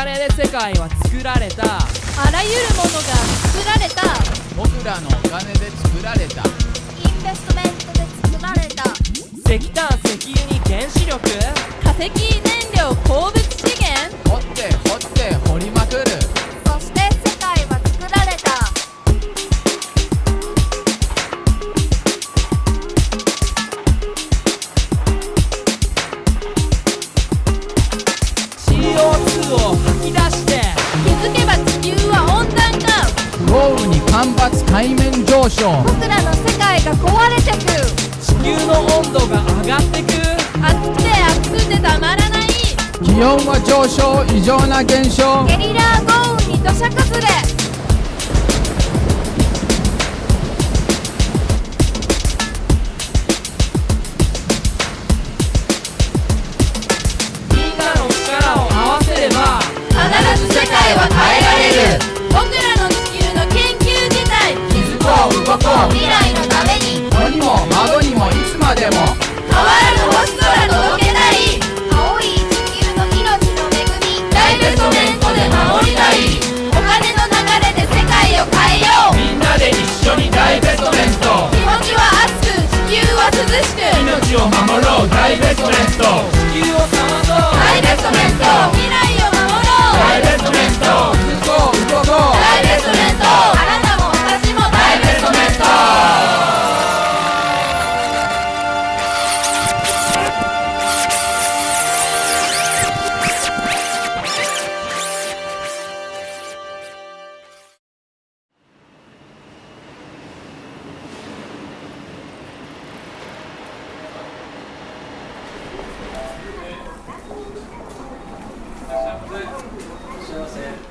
金で世界は作られた。あらゆるものが作られた。僕らのお金で作られた。インベストメントで作られた。石炭石油に原子力？化石燃料鉱物干ばつ海面上昇。僕らの世界が壊れてく。地球の温度が上がってく。暑くて暑くてたまらない。気温は上昇異常な現象。ゲリラ豪雨に土砂崩れ好，谢谢。